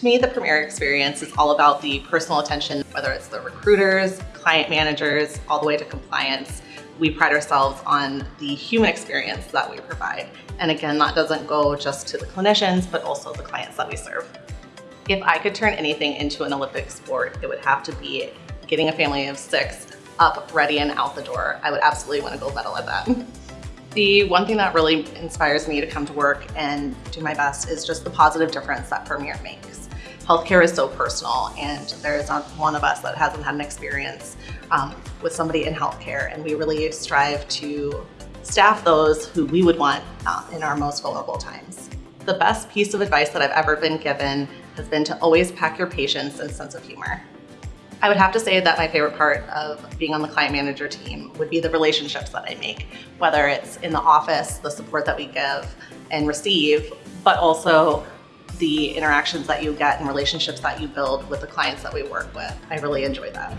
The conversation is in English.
To me, the Premier experience is all about the personal attention, whether it's the recruiters, client managers, all the way to compliance. We pride ourselves on the human experience that we provide. And again, that doesn't go just to the clinicians, but also the clients that we serve. If I could turn anything into an Olympic sport, it would have to be getting a family of six up, ready, and out the door. I would absolutely want to go medal at that. The one thing that really inspires me to come to work and do my best is just the positive difference that Premier makes. Healthcare is so personal and there's not one of us that hasn't had an experience um, with somebody in healthcare and we really strive to staff those who we would want uh, in our most vulnerable times. The best piece of advice that I've ever been given has been to always pack your patience and sense of humor. I would have to say that my favorite part of being on the client manager team would be the relationships that I make, whether it's in the office, the support that we give and receive, but also the interactions that you get and relationships that you build with the clients that we work with. I really enjoy that.